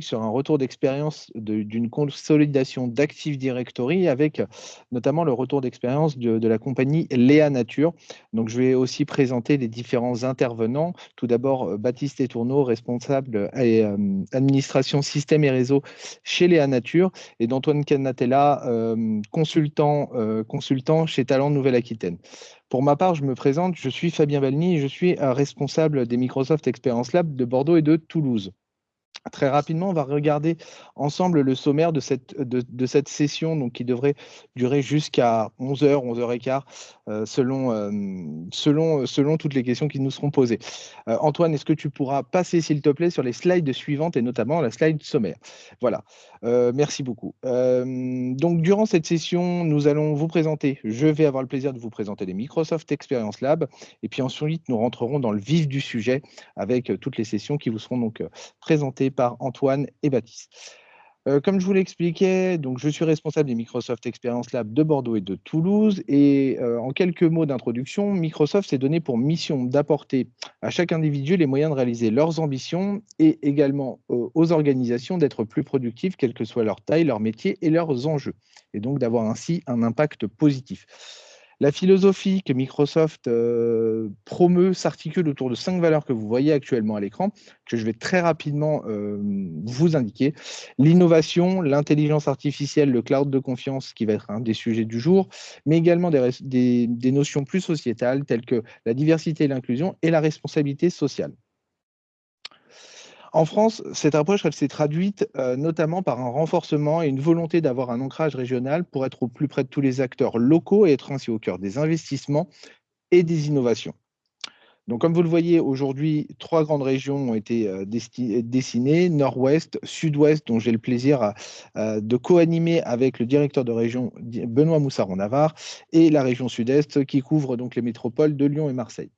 sur un retour d'expérience d'une consolidation d'Active Directory avec notamment le retour d'expérience de, la compagnie Léa Nature. Donc, je vais aussi présenter les différents intervenants. Tout d'abord, euh, Baptiste Etourneau, responsable et euh, administration système et réseau chez Léa Nature, et d'Antoine Canatella, euh, consultant, consultant chez Talent Nouvelle-Aquitaine. Pour ma part, je me présente, je suis Fabien Valny, je suis responsable des Microsoft Experience Lab de Bordeaux et de Toulouse. Très rapidement, on va regarder ensemble le sommaire de cette, de, cette session donc, qui devrait durer jusqu'à 11h, 11h15, euh, selon, euh, selon, selon toutes les questions qui nous seront posées. Euh, Antoine, est-ce que tu pourras passer, s'il te plaît, sur les slides suivantes et notamment la slide sommaire? Voilà, merci beaucoup. donc, durant cette session, nous allons vous présenter, je vais avoir le plaisir de vous présenter les Microsoft Experience Lab et puis ensuite, nous rentrerons dans le vif du sujet avec toutes les sessions qui vous seront donc présentées par Antoine et Baptiste. Euh, comme je vous l'expliquais, donc je suis responsable des Microsoft Experience Lab de Bordeaux et de Toulouse. Et euh, en quelques mots d'introduction, Microsoft s'est donné pour mission d'apporter à chaque individu les moyens de réaliser leurs ambitions et également euh, aux organisations d'être plus productives, quelle que soit leur taille, leur métier et leurs enjeux. Et donc d'avoir ainsi un impact positif. La philosophie que Microsoft euh, promeut s'articule autour de cinq valeurs que vous voyez actuellement à l'écran, que je vais très rapidement euh, vous indiquer. L'innovation, l'intelligence artificielle, le cloud de confiance, qui va être un des sujets du jour, mais également des notions plus sociétales telles que la diversité et l'inclusion et la responsabilité sociale. En France, cette approche s'est traduite euh, notamment par un renforcement et une volonté d'avoir un ancrage régional pour être au plus près de tous les acteurs locaux et être ainsi au cœur des investissements et des innovations. Donc, comme vous le voyez, aujourd'hui, trois grandes régions ont été euh, dessinées, Nord-Ouest, Sud-Ouest, dont j'ai le plaisir de co-animer avec le directeur de région Benoît Moussaron-Navarre, et la région Sud-Est qui couvre donc les métropoles de Lyon et Marseille.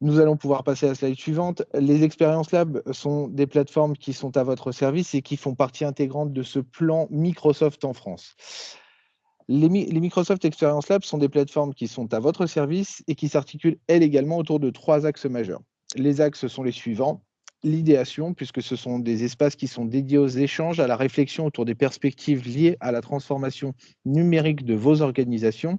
Nous allons pouvoir passer à la slide suivante. Les expériences lab sont des plateformes qui sont à votre service et qui font partie intégrante de ce plan Microsoft en France. Les, Microsoft Experience Lab sont des plateformes qui sont à votre service et qui s'articulent, elles également, autour de trois axes majeurs. Les axes sont les suivants. L'idéation, puisque ce sont des espaces qui sont dédiés aux échanges, à la réflexion autour des perspectives liées à la transformation numérique de vos organisations.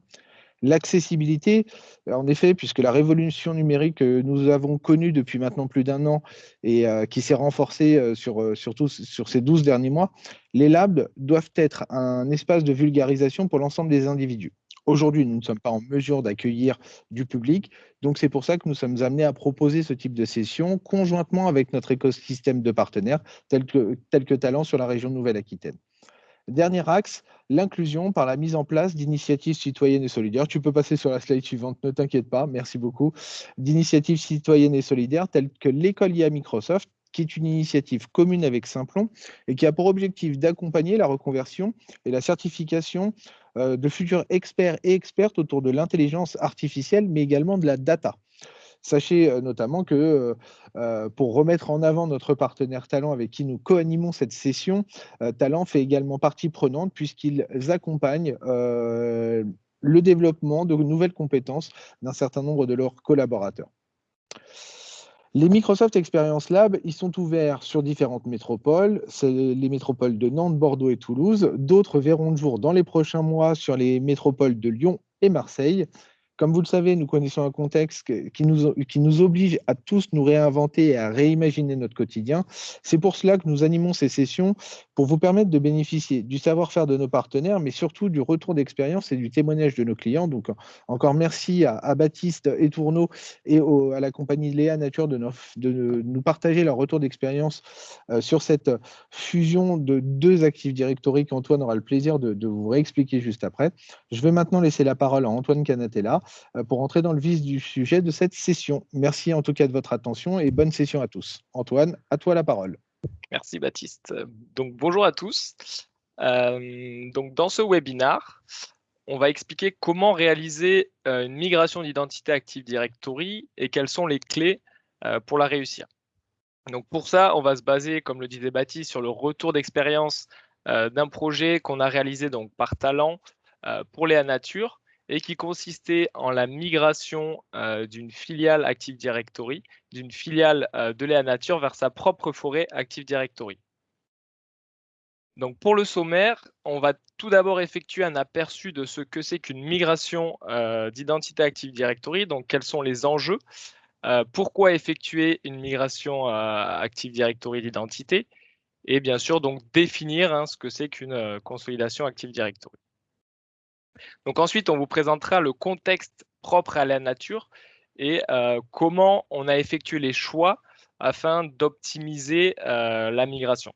L'accessibilité, en effet, puisque la révolution numérique que nous avons connue depuis maintenant plus d'un an et euh, qui s'est renforcée euh, sur, euh, surtout sur ces 12 derniers mois, les labs doivent être un espace de vulgarisation pour l'ensemble des individus. Aujourd'hui, nous ne sommes pas en mesure d'accueillir du public, donc c'est pour ça que nous sommes amenés à proposer ce type de session conjointement avec notre écosystème de partenaires tels que, tel que Talent sur la région Nouvelle-Aquitaine. Dernier axe, l'inclusion par la mise en place d'initiatives citoyennes et solidaires. Tu peux passer sur la slide suivante, ne t'inquiète pas, merci beaucoup. D'initiatives citoyennes et solidaires telles que l'école IA Microsoft, qui est une initiative commune avec Simplon et qui a pour objectif d'accompagner la reconversion et la certification euh, de futurs experts et expertes autour de l'intelligence artificielle, mais également de la data. Sachez euh, notamment que euh, euh, pour remettre en avant notre partenaire Talent avec qui nous co-animons cette session, Talent fait également partie prenante puisqu'ils accompagnent le développement de nouvelles compétences d'un certain nombre de leurs collaborateurs. Les Microsoft Experience Lab, ils sont ouverts sur différentes métropoles. C'est les métropoles de Nantes, Bordeaux et Toulouse. D'autres verront le jour dans les prochains mois sur les métropoles de Lyon et Marseille. Comme vous le savez, nous connaissons un contexte qui nous, qui nous oblige à tous nous réinventer et à réimaginer notre quotidien. C'est pour cela que nous animons ces sessions pour vous permettre de bénéficier du savoir-faire de nos partenaires, mais surtout du retour d'expérience et du témoignage de nos clients. Donc, encore merci à, Baptiste et Tourneau et à la compagnie Léa Nature de, nous partager leur retour d'expérience euh, sur cette fusion de deux Active Directory qu'Antoine aura le plaisir de, vous réexpliquer juste après. Je vais maintenant laisser la parole à Antoine Canatella pour entrer dans le vif du sujet de cette session. Merci en tout cas de votre attention et bonne session à tous. Antoine, à toi la parole. Merci Baptiste. Donc bonjour à tous. Euh, donc dans ce webinaire, on va expliquer comment réaliser euh, une migration d'identité Active Directory et quelles sont les clés pour la réussir. Donc pour ça, on va se baser, comme le disait Baptiste, sur le retour d'expérience d'un projet qu'on a réalisé donc par talent pour Léa Nature et qui consistait en la migration d'une filiale Active Directory, d'une filiale de Léa Nature vers sa propre forêt Active Directory. Donc pour le sommaire, on va tout d'abord effectuer un aperçu de ce que c'est qu'une migration euh, d'identité Active Directory, donc quels sont les enjeux, euh, pourquoi effectuer une migration euh, Active Directory d'identité, et bien sûr donc définir hein, ce que c'est qu'une consolidation Active Directory. Donc ensuite, on vous présentera le contexte propre à la nature et comment on a effectué les choix afin d'optimiser la migration.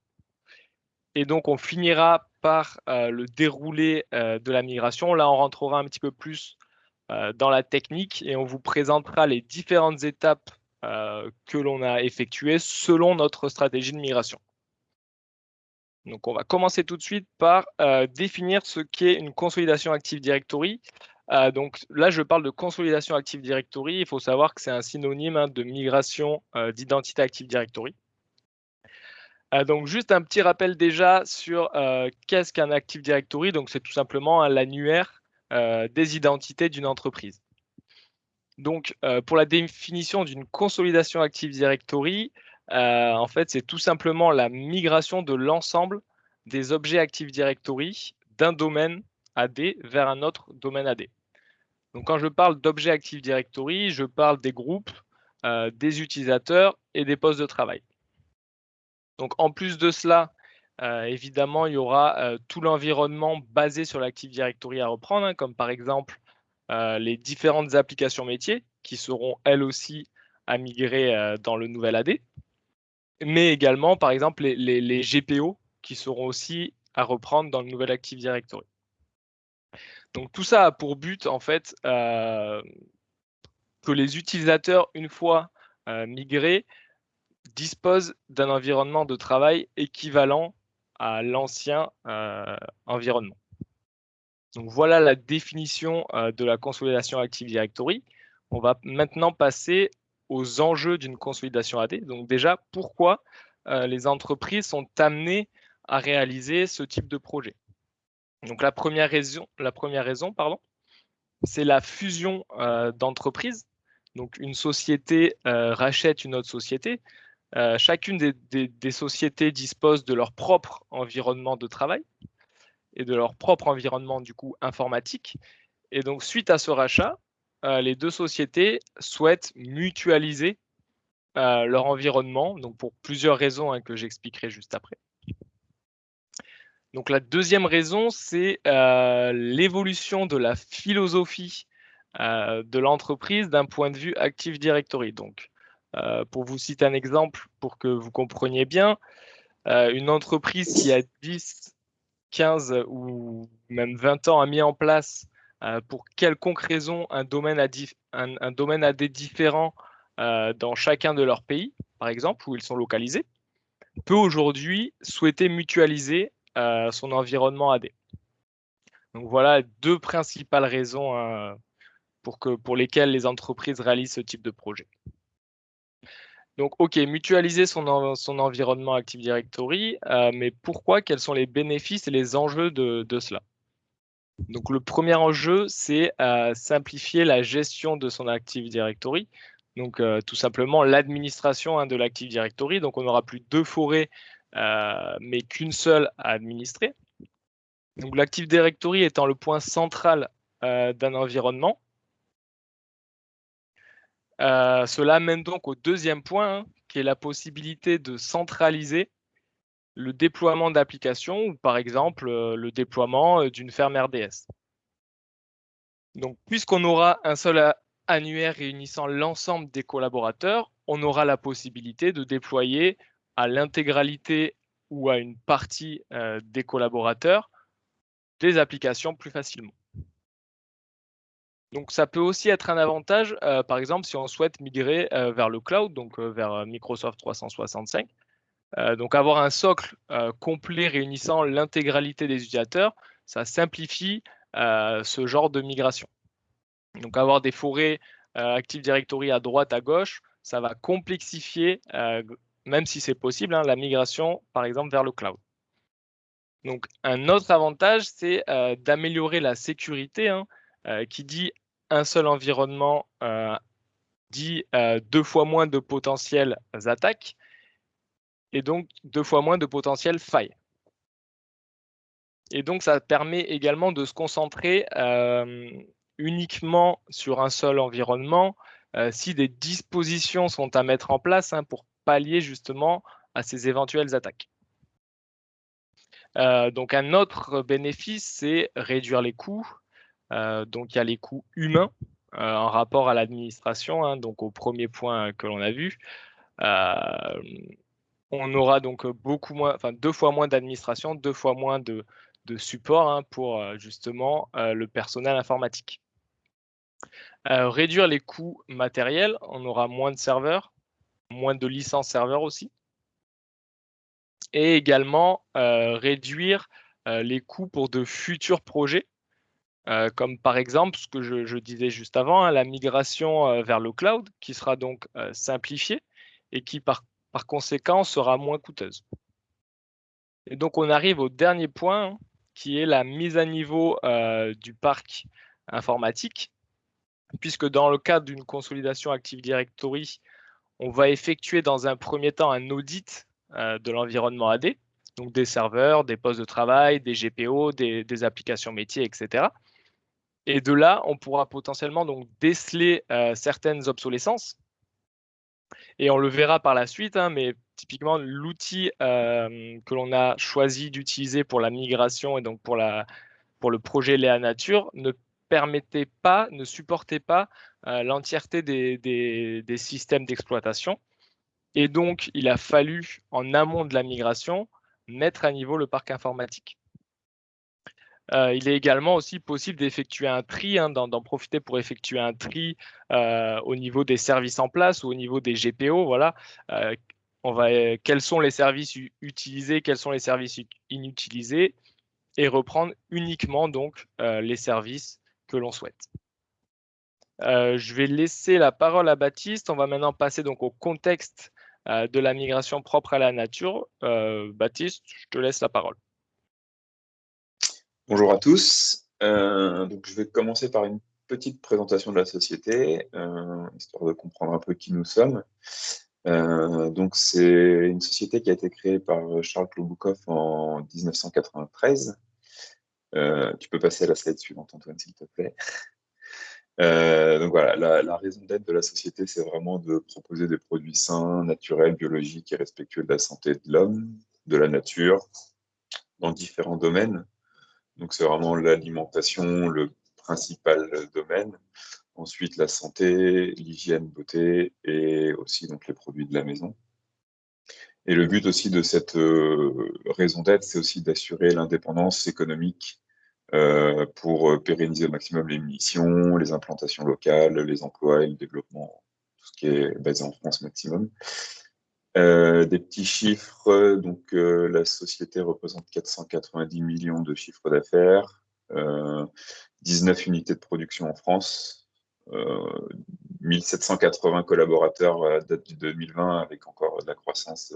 Et donc, on finira par euh, le déroulé euh, de la migration. Là, on rentrera un petit peu plus euh, dans la technique et on vous présentera les différentes étapes que l'on a effectuées selon notre stratégie de migration. Donc, on va commencer tout de suite par définir ce qu'est une consolidation Active Directory. donc là, je parle de consolidation Active Directory. Il faut savoir que c'est un synonyme hein, de migration d'identité Active Directory. Euh, donc juste un petit rappel déjà sur euh, qu'est-ce qu'un Active Directory. Donc c'est tout simplement l'annuaire euh, des identités d'une entreprise. Donc pour la définition d'une consolidation Active Directory, en fait c'est tout simplement la migration de l'ensemble des objets Active Directory d'un domaine AD vers un autre domaine AD. Donc quand je parle d'objets Active Directory, je parle des groupes, des utilisateurs et des postes de travail. Donc en plus de cela, euh, évidemment, il y aura euh, tout l'environnement basé sur l'Active Directory à reprendre, hein, comme par exemple euh, les différentes applications métiers qui seront elles aussi à migrer dans le nouvel AD, mais également par exemple les, GPO qui seront aussi à reprendre dans le nouvel Active Directory. Donc tout ça a pour but en fait que les utilisateurs, une fois migrés, dispose d'un environnement de travail équivalent à l'ancien euh, environnement. Donc voilà la définition euh, de la consolidation Active Directory. On va maintenant passer aux enjeux d'une consolidation AD. Donc déjà, pourquoi euh, les entreprises sont amenées à réaliser ce type de projet? Donc la première raison, la première raison pardon, c'est la fusion d'entreprises. Donc une société rachète une autre société. Euh, chacune des, sociétés dispose de leur propre environnement de travail et de leur propre environnement du coup informatique. Et donc suite à ce rachat, euh, les deux sociétés souhaitent mutualiser euh, leur environnement, donc pour plusieurs raisons hein, que j'expliquerai juste après. Donc la deuxième raison, c'est l'évolution de la philosophie de l'entreprise d'un point de vue Active Directory. Donc euh, pour vous citer un exemple, pour que vous compreniez bien, euh, une entreprise qui a 10, 15 ou même 20 ans a mis en place euh, pour quelconque raison un domaine, un, domaine AD différent dans chacun de leurs pays, par exemple, où ils sont localisés, peut aujourd'hui souhaiter mutualiser son environnement AD. Donc voilà deux principales raisons pour, que, pour lesquelles les entreprises réalisent ce type de projet. Donc, OK, mutualiser son, environnement Active Directory, euh, mais pourquoi? Quels sont les bénéfices et les enjeux de, cela? Donc, le premier enjeu, c'est euh, simplifier la gestion de son Active Directory. Donc, euh, tout simplement l'administration hein, de l'Active Directory. Donc, on n'aura plus deux forêts, mais qu'une seule à administrer. L'Active Directory étant le point central d'un environnement, euh, cela mène donc au deuxième point, hein, qui est la possibilité de centraliser le déploiement d'applications ou par exemple euh, le déploiement euh, d'une ferme RDS. Puisqu'on aura un seul annuaire réunissant l'ensemble des collaborateurs, on aura la possibilité de déployer à l'intégralité ou à une partie des collaborateurs des applications plus facilement. Donc ça peut aussi être un avantage, euh, par exemple, si on souhaite migrer euh, vers le cloud, donc euh, vers Microsoft 365. Donc avoir un socle complet réunissant l'intégralité des utilisateurs, ça simplifie ce genre de migration. Donc avoir des forêts Active Directory à droite, à gauche, ça va complexifier, même si c'est possible, hein, la migration, par exemple, vers le cloud. Donc un autre avantage, c'est d'améliorer la sécurité. Hein, qui dit un seul environnement dit deux fois moins de potentielles attaques et donc deux fois moins de potentielles failles. Et donc, ça permet également de se concentrer uniquement sur un seul environnement si des dispositions sont à mettre en place hein, pour pallier justement à ces éventuelles attaques. donc, un autre bénéfice, c'est réduire les coûts. donc, il y a les coûts humains en rapport à l'administration, hein, donc au premier point que l'on a vu on aura donc beaucoup moins, enfin deux fois moins d'administration, deux fois moins de, support hein, pour justement le personnel informatique. réduire les coûts matériels, on aura moins de serveurs, moins de licences serveurs aussi. Et également réduire les coûts pour de futurs projets, comme par exemple ce que je, disais juste avant, hein, la migration vers le cloud, qui sera donc simplifiée et qui par par conséquent sera moins coûteuse. Et donc on arrive au dernier point qui est la mise à niveau euh, du parc informatique, puisque dans le cadre d'une consolidation Active Directory, on va effectuer dans un premier temps un audit euh, de l'environnement AD, donc des serveurs, des postes de travail, des GPO, des, applications métiers, etc. Et de là, on pourra potentiellement donc déceler euh, certaines obsolescences et on le verra par la suite, hein, mais typiquement, l'outil euh, que l'on a choisi d'utiliser pour la migration et donc pour, la, pour le projet Léa Nature ne permettait pas, ne supportait pas euh, l'entièreté des, des, systèmes d'exploitation. Et donc, il a fallu, en amont de la migration, mettre à niveau le parc informatique. Euh, il est également aussi possible d'effectuer un tri, hein, d'en profiter pour effectuer un tri euh, au niveau des services en place ou au niveau des GPO. Voilà, euh, on va, quels sont les services utilisés, quels sont les services inutilisés, et reprendre uniquement donc les services que l'on souhaite. je vais laisser la parole à Baptiste. On va maintenant passer donc au contexte de la migration propre à la nature. Baptiste, je te laisse la parole. Bonjour à tous. Euh, je vais commencer par une petite présentation de la société, euh, histoire de comprendre un peu qui nous sommes. Euh, donc, c'est une société qui a été créée par Charles Kloboukov en 1993. tu peux passer à la slide suivante, Antoine, s'il te plaît. donc voilà, la raison d'être de la société, c'est vraiment de proposer des produits sains, naturels, biologiques et respectueux de la santé de l'homme, de la nature, dans différents domaines. Donc, c'est vraiment l'alimentation, le principal domaine. Ensuite, la santé, l'hygiène, beauté et aussi donc, les produits de la maison. Et le but aussi de cette euh, raison d'être, c'est aussi d'assurer l'indépendance économique euh, pour pérenniser au maximum les missions, les implantations locales, les emplois et le développement, tout ce qui est basé en France maximum. Euh, des petits chiffres, donc euh, la société représente 490 millions de chiffres d'affaires, 19 euh, unités de production en France, 1780 collaborateurs à date du 2020 avec encore de la croissance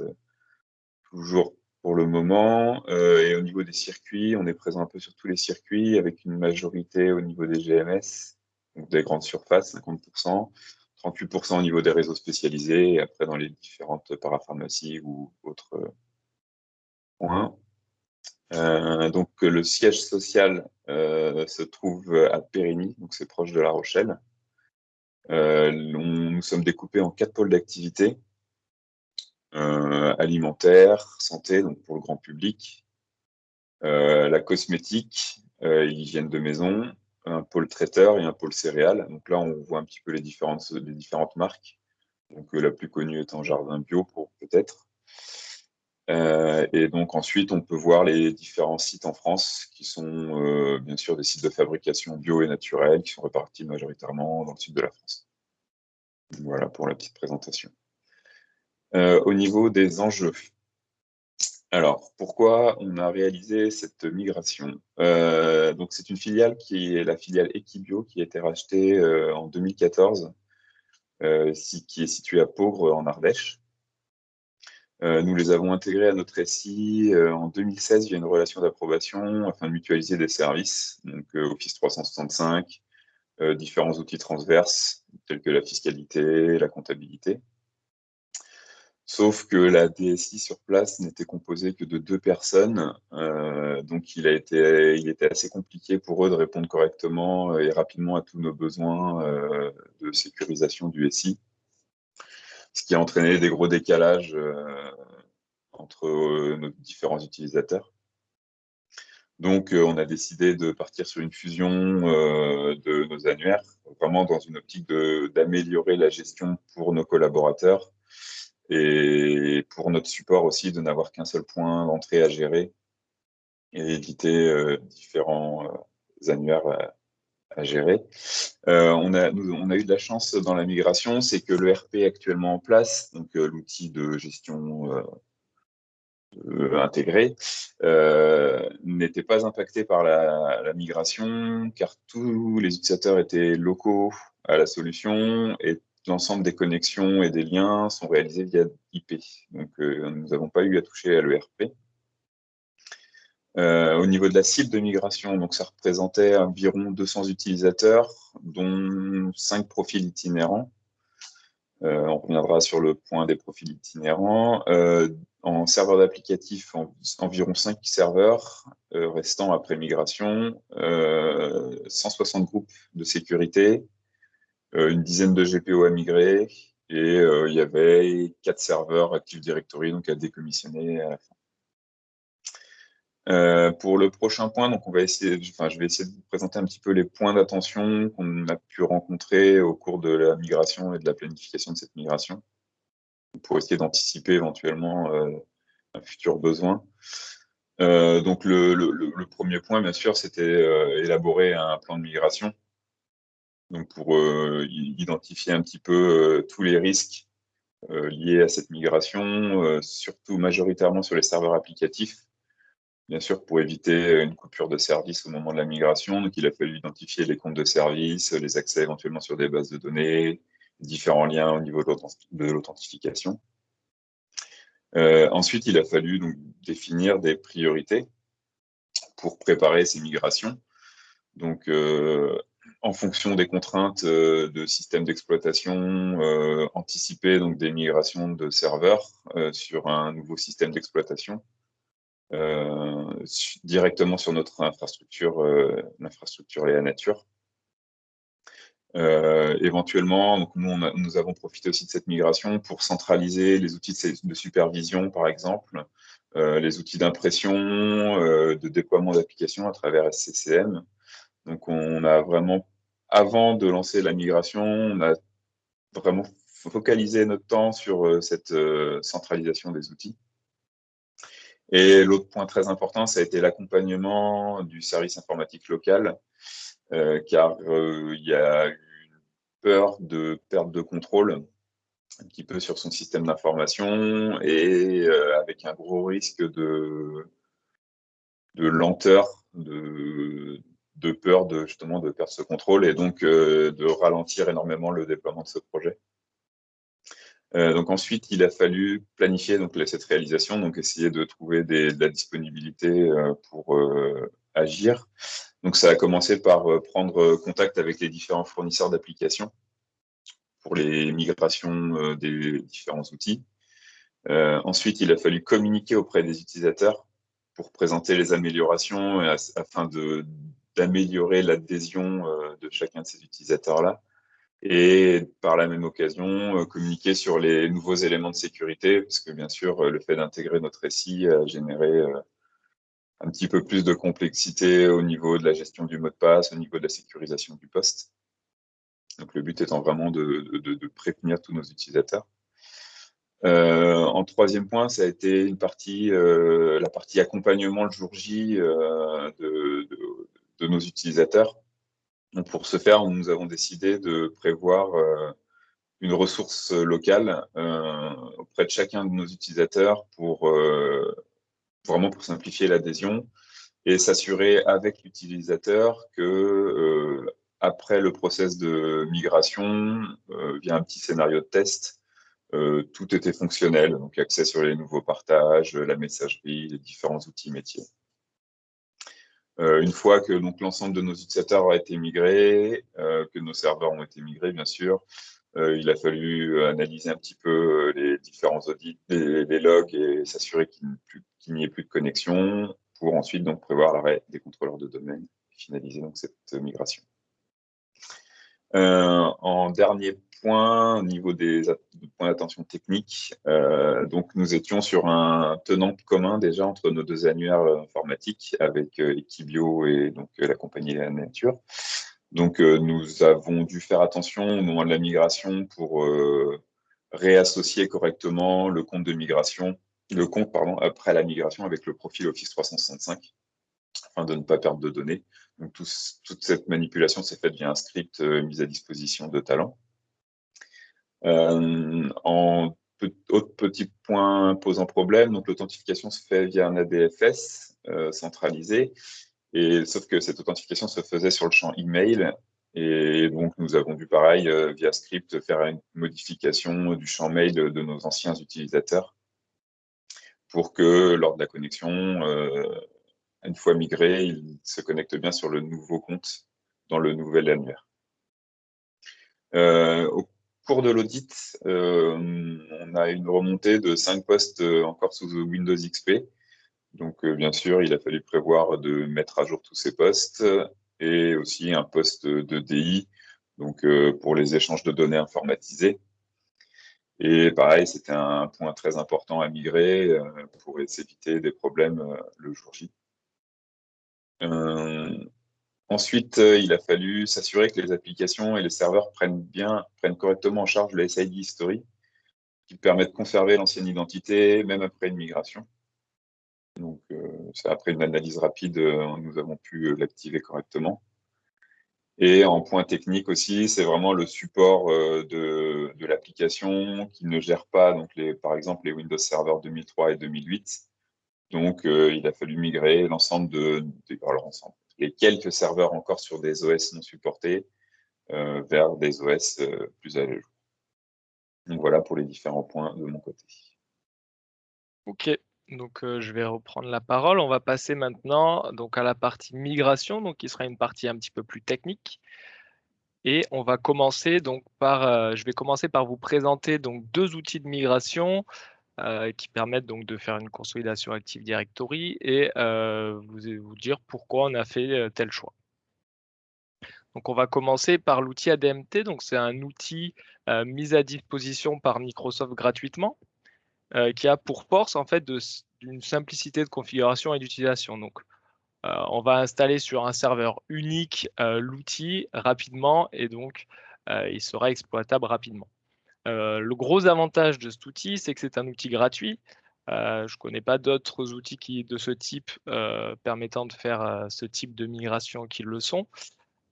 toujours pour le moment. et au niveau des circuits, on est présent un peu sur tous les circuits avec une majorité au niveau des GMS, donc des grandes surfaces, 50%. 38% au niveau des réseaux spécialisés, et après dans les différentes parapharmacies ou autres euh, points. Euh, donc le siège social euh, se trouve à Périgny, donc c'est proche de La Rochelle. nous sommes découpés en quatre pôles d'activité alimentaire, santé, donc pour le grand public, la cosmétique, l'hygiène de maison, un pôle traiteur et un pôle céréales. Donc là, on voit un petit peu les différentes, différentes marques. Donc euh, la plus connue étant Jardin Bio, pour peut-être. Euh, et donc ensuite, on peut voir les différents sites en France qui sont euh, bien sûr des sites de fabrication bio et naturelle qui sont répartis majoritairement dans le sud de la France. Voilà pour la petite présentation. au niveau des enjeux, alors, pourquoi on a réalisé cette migration? Euh, Donc, c'est une filiale qui est la filiale Equibio qui a été rachetée euh, en 2014, euh, qui est située à Pauvre en Ardèche. nous les avons intégrés à notre SI en 2016 via une relation d'approbation afin de mutualiser des services, donc Office 365, différents outils transverses tels que la fiscalité, la comptabilité. Sauf que la DSI sur place n'était composée que de deux personnes, euh, donc il, a été, il était assez compliqué pour eux de répondre correctement et rapidement à tous nos besoins euh, de sécurisation du SI, ce qui a entraîné des gros décalages euh, entre nos différents utilisateurs. Donc, on a décidé de partir sur une fusion de nos annuaires, vraiment dans une optique d'améliorer la gestion pour nos collaborateurs et pour notre support aussi de n'avoir qu'un seul point d'entrée à gérer et éviter euh, différents euh, annuaires à, gérer. Euh, on, a, on a eu de la chance dans la migration, c'est que le RP actuellement en place, donc l'outil de gestion intégré, n'était pas impacté par la, la, migration car tous les utilisateurs étaient locaux à la solution et l'ensemble des connexions et des liens sont réalisés via IP. Donc, euh, nous n'avons pas eu à toucher à l'ERP. Euh, au niveau de la cible de migration, donc ça représentait environ 200 utilisateurs, dont 5 profils itinérants. Euh, on reviendra sur le point des profils itinérants. en serveur d'applicatif, environ 5 serveurs restant après migration, 160 groupes de sécurité, une dizaine de GPO à migrer et euh, il y avait quatre serveurs Active Directory donc à décommissionner à la fin. Euh, pour le prochain point, donc on va essayer, je vais essayer de vous présenter un petit peu les points d'attention qu'on a pu rencontrer au cours de la migration et de la planification de cette migration, pour essayer d'anticiper éventuellement un futur besoin. donc le, le, premier point, bien sûr, c'était élaborer un plan de migration donc pour euh, identifier un petit peu euh, tous les risques euh, liés à cette migration, surtout majoritairement sur les serveurs applicatifs, bien sûr pour éviter une coupure de service au moment de la migration. Donc il a fallu identifier les comptes de service, les accès éventuellement sur des bases de données, différents liens au niveau de l'authentification. ensuite, il a fallu définir des priorités pour préparer ces migrations. Donc, en fonction des contraintes euh, de système d'exploitation, euh, anticiper donc des migrations de serveurs euh, sur un nouveau système d'exploitation directement sur notre infrastructure, l'infrastructure Léa Nature. éventuellement, nous, avons profité aussi de cette migration pour centraliser les outils de, supervision, par exemple, les outils d'impression, de déploiement d'applications à travers SCCM. Donc, on a vraiment avant de lancer la migration, on a vraiment focalisé notre temps sur euh, cette euh, centralisation des outils. Et l'autre point très important, ça a été l'accompagnement du service informatique local, euh, car il y a eu une peur de perte de contrôle un petit peu sur son système d'information et avec un gros risque de, de lenteur de, de peur de justement de perdre ce contrôle et donc euh, de ralentir énormément le déploiement de ce projet. Euh, donc ensuite, il a fallu planifier donc, cette réalisation, donc essayer de trouver de la disponibilité euh, pour agir. Donc ça a commencé par prendre contact avec les différents fournisseurs d'applications pour les migrations des différents outils. ensuite, il a fallu communiquer auprès des utilisateurs pour présenter les améliorations afin de d'améliorer l'adhésion euh, de chacun de ces utilisateurs-là et par la même occasion euh, communiquer sur les nouveaux éléments de sécurité, parce que bien sûr, euh, le fait d'intégrer notre SI a généré un petit peu plus de complexité au niveau de la gestion du mot de passe, au niveau de la sécurisation du poste. Donc le but étant vraiment de, prévenir tous nos utilisateurs. en troisième point, ça a été une partie, la partie accompagnement le jour J de, de nos utilisateurs. Donc pour ce faire, nous avons décidé de prévoir euh, une ressource locale euh, auprès de chacun de nos utilisateurs pour euh, vraiment pour simplifier l'adhésion et s'assurer avec l'utilisateur que après le process de migration, via un petit scénario de test, tout était fonctionnel, donc accès sur les nouveaux partages, la messagerie, les différents outils métiers. Une fois que l'ensemble de nos utilisateurs a été migré, que nos serveurs ont été migrés, bien sûr, il a fallu analyser un petit peu les différents audits, les, logs et s'assurer qu'il n'y ait plus de connexion pour ensuite donc prévoir l'arrêt des contrôleurs de domaine et finaliser donc cette migration. en dernier au niveau des points d'attention technique, euh, donc nous étions sur un tenant commun déjà entre nos deux annuaires informatiques avec euh, Equibio et donc euh, la compagnie La Nature. Donc nous avons dû faire attention au moment de la migration pour réassocier correctement le compte de migration, le compte pardon, après la migration avec le profil Office 365 afin de ne pas perdre de données. Donc toute cette manipulation s'est faite via un script mis à disposition de Talent. Euh, en autre petit point posant problème, donc l'authentification se fait via un ADFS euh, centralisé, et sauf que cette authentification se faisait sur le champ email, et donc nous avons dû pareil euh, via script faire une modification du champ mail de nos anciens utilisateurs pour que lors de la connexion, une fois migré, ils se connectent bien sur le nouveau compte dans le nouvel annuaire. Cours de l'audit, euh, on a une remontée de 5 postes euh, encore sous Windows XP. Donc, euh, bien sûr, il a fallu prévoir de mettre à jour tous ces postes et aussi un poste de DI, donc pour les échanges de données informatisés. Et pareil, c'était un point très important à migrer pour s'éviter des problèmes le jour J. Ensuite, euh, il a fallu s'assurer que les applications et les serveurs prennent bien, prennent correctement en charge le SID History, qui permet de conserver l'ancienne identité, même après une migration. Donc, euh, après une analyse rapide, euh, nous avons pu l'activer correctement. Et en point technique aussi, c'est vraiment le support de, l'application qui ne gère pas, donc par exemple, les Windows Server 2003 et 2008. Donc, il a fallu migrer l'ensemble de, alors, l'ensemble, les quelques serveurs encore sur des OS non supportés euh, vers des OS euh, plus à jour. Donc voilà pour les différents points de mon côté. Ok, donc euh, je vais reprendre la parole. On va passer maintenant donc à la partie migration, donc qui sera une partie un petit peu plus technique. Et on va commencer donc par, je vais commencer par vous présenter donc deux outils de migration euh, qui permettent donc de faire une consolidation Active Directory et euh, vous, dire pourquoi on a fait euh, tel choix. Donc on va commencer par l'outil ADMT. Donc c'est un outil mis à disposition par Microsoft gratuitement qui a pour force en fait d'une simplicité de configuration et d'utilisation. Donc on va installer sur un serveur unique l'outil rapidement et donc il sera exploitable rapidement. Euh, le gros avantage de cet outil, c'est que c'est un outil gratuit. Euh, je ne connais pas d'autres outils de ce type euh, permettant de faire ce type de migration qui le sont.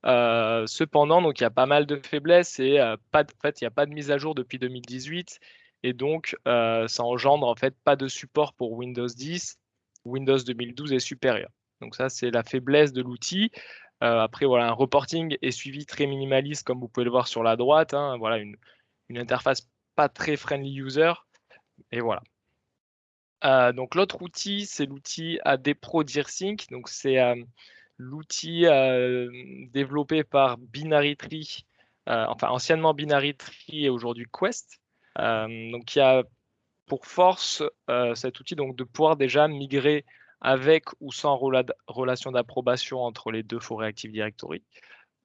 cependant, il y a pas mal de faiblesses et en fait, il n'y a pas de mise à jour depuis 2018. Et donc, ça engendre en fait pas de support pour Windows 10. Windows 2012 est supérieur. Donc ça, c'est la faiblesse de l'outil. après, voilà, un reporting est suivi très minimaliste, comme vous pouvez le voir sur la droite. Hein. voilà, une, interface pas très friendly user. Et voilà. Euh, donc l'autre outil, c'est l'outil AD Pro DearSync. Donc c'est euh, l'outil euh, développé par Binary Tree, enfin anciennement Binary Tree et aujourd'hui Quest. donc qui a pour force cet outil donc de pouvoir déjà migrer avec ou sans relation d'approbation entre les deux forêts Active Directory.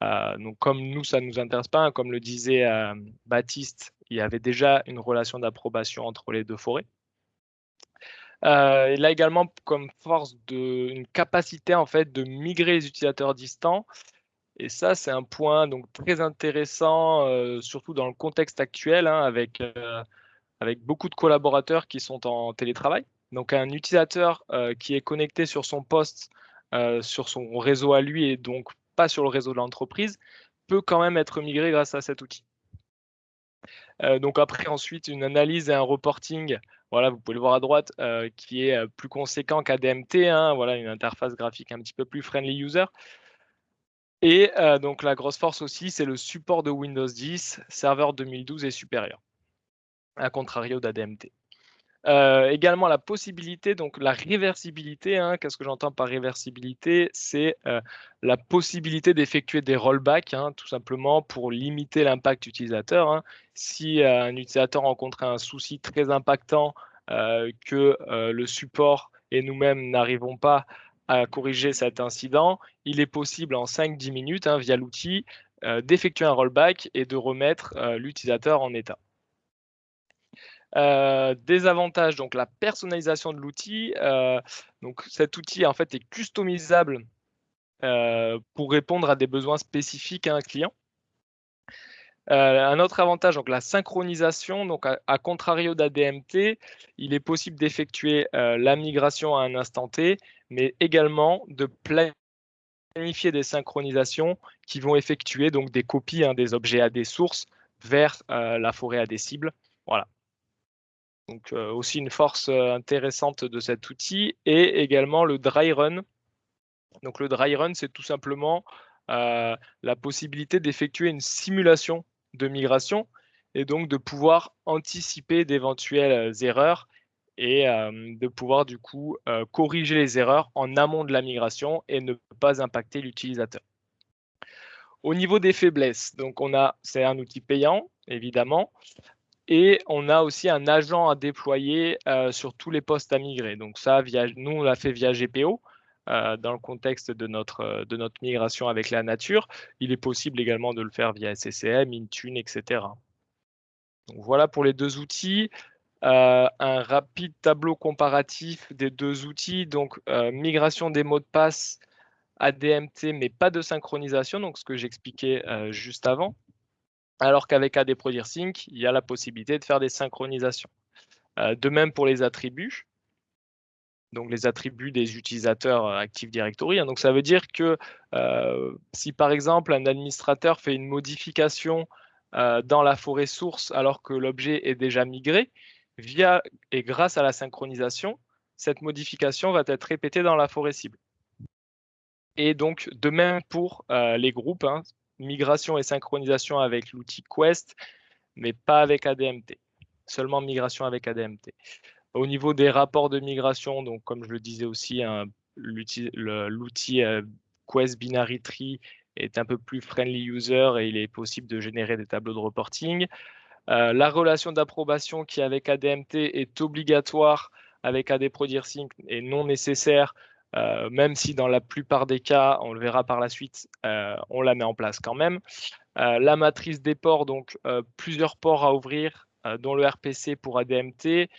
Euh, donc, comme nous, ça ne nous intéresse pas, hein, comme le disait euh, Baptiste, il y avait déjà une relation d'approbation entre les deux forêts. Euh, il a également comme force de, une capacité en fait de migrer les utilisateurs distants. Et ça, c'est un point donc très intéressant, surtout dans le contexte actuel, hein, avec, avec beaucoup de collaborateurs qui sont en télétravail. Donc, un utilisateur qui est connecté sur son poste, sur son réseau à lui, et donc pas sur le réseau de l'entreprise, peut quand même être migré grâce à cet outil. Euh, donc après, ensuite, une analyse et un reporting, voilà, vous pouvez le voir à droite, euh, qui est euh, plus conséquent qu'ADMT, hein, voilà, une interface graphique un petit peu plus friendly user. Et donc la grosse force aussi, c'est le support de Windows 10, serveur 2012 et supérieur, à contrario d'ADMT. Euh, également la possibilité, donc la réversibilité, hein, qu'est-ce que j'entends par réversibilité? C'est euh, la possibilité d'effectuer des rollbacks, hein, tout simplement pour limiter l'impact utilisateur. Hein. Si euh, un utilisateur rencontre un souci très impactant que le support et nous-mêmes n'arrivons pas à corriger cet incident, il est possible en 5-10 minutes, via l'outil, d'effectuer un rollback et de remettre l'utilisateur en état. Euh, des avantages, donc la personnalisation de l'outil. Euh, cet outil en fait est customisable euh, pour répondre à des besoins spécifiques à un client. un autre avantage, donc la synchronisation. Donc à, contrario d'ADMT, il est possible d'effectuer la migration à un instant T, mais également de planifier des synchronisations qui vont effectuer donc des copies hein, des objets à des sources vers la forêt à des cibles. Voilà. Donc euh, aussi une force euh, intéressante de cet outil et également le dry run. Donc le dry run, c'est tout simplement euh, la possibilité d'effectuer une simulation de migration et donc de pouvoir anticiper d'éventuelles erreurs et de pouvoir du coup corriger les erreurs en amont de la migration et ne pas impacter l'utilisateur. Au niveau des faiblesses, donc on a, c'est un outil payant évidemment, et on a aussi un agent à déployer euh, sur tous les postes à migrer. Donc ça, nous, on l'a fait via GPO. Euh, dans le contexte de notre, euh, de notre migration avec la nature. Il est possible également de le faire via SCCM, Intune, etc. Donc voilà pour les deux outils. un rapide tableau comparatif des deux outils. Donc migration des mots de passe ADMT, mais pas de synchronisation, donc ce que j'expliquais juste avant alors qu'avec AD Sync, il y a la possibilité de faire des synchronisations. Euh, de même pour les attributs, donc les attributs des utilisateurs euh, Active Directory. Hein. donc ça veut dire que euh, si par exemple un administrateur fait une modification dans la forêt source alors que l'objet est déjà migré, via et grâce à la synchronisation, cette modification va être répétée dans la forêt cible. Et donc, de même pour les groupes, hein, migration et synchronisation avec l'outil Quest, mais pas avec ADMT. Seulement migration avec ADMT. Au niveau des rapports de migration, donc comme je le disais aussi, hein, l'outil euh, Quest Binary Tree est un peu plus friendly user et il est possible de générer des tableaux de reporting. Euh, la relation d'approbation qui avec ADMT est obligatoire avec AD Sync et non nécessaire euh, même si dans la plupart des cas, on le verra par la suite, euh, on la met en place quand même. Euh, la matrice des ports, donc plusieurs ports à ouvrir, dont le RPC pour ADMT.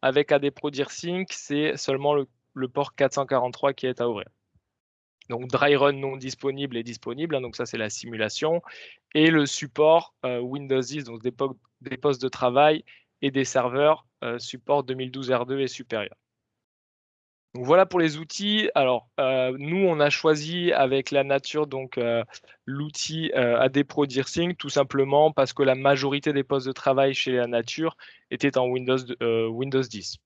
Avec AD Sync, c'est seulement le, port 443 qui est à ouvrir. Donc dry run non disponible et disponible, hein, donc ça c'est la simulation. Et le support Windows 10, donc des, des, postes de travail et des serveurs support 2012 R2 et supérieur voilà pour les outils. Alors, euh, nous, on a choisi avec la nature donc euh, l'outil euh, AD Pro tout simplement parce que la majorité des postes de travail chez la nature étaient en Windows, Windows 10.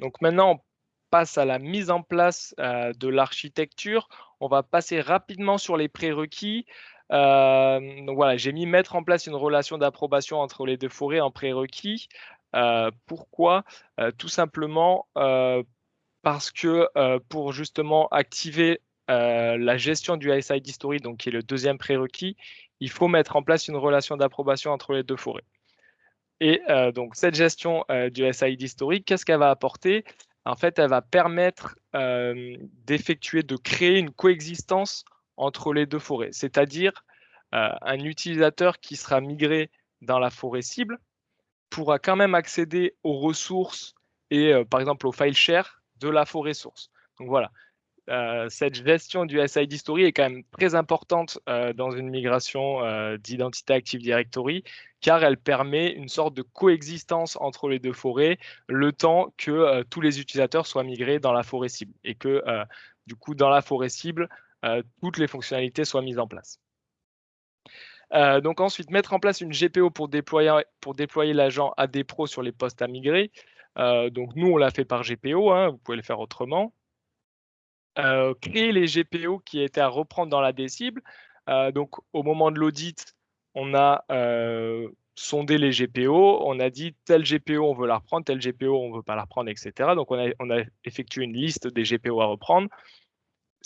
Donc maintenant, on passe à la mise en place de l'architecture. On va passer rapidement sur les prérequis. voilà, j'ai mis mettre en place une relation d'approbation entre les deux forêts en prérequis. Euh, pourquoi? Euh, Tout simplement euh, parce que pour justement activer la gestion du SID Story, donc qui est le deuxième prérequis, il faut mettre en place une relation d'approbation entre les deux forêts. Et donc cette gestion du SID Story, qu'est-ce qu'elle va apporter? En fait, elle va permettre d'effectuer, de créer une coexistence entre les deux forêts, c'est-à-dire un utilisateur qui sera migré dans la forêt cible pourra quand même accéder aux ressources et euh, par exemple au file share de la forêt source. Donc voilà, euh, cette gestion du SID Story est quand même très importante euh, dans une migration d'identité Active Directory car elle permet une sorte de coexistence entre les deux forêts le temps que tous les utilisateurs soient migrés dans la forêt cible et que du coup dans la forêt cible, toutes les fonctionnalités soient mises en place. Euh, donc ensuite, mettre en place une GPO pour déployer, pour déployer l'agent AD Pro sur les postes à migrer. Euh, donc nous, on l'a fait par GPO, hein, vous pouvez le faire autrement. Euh, créer les GPO qui étaient à reprendre dans la cible. donc au moment de l'audit, on a sondé les GPO, on a dit tel GPO on veut la reprendre, tel GPO on ne veut pas la reprendre, etc. Donc on a effectué une liste des GPO à reprendre.